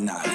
night.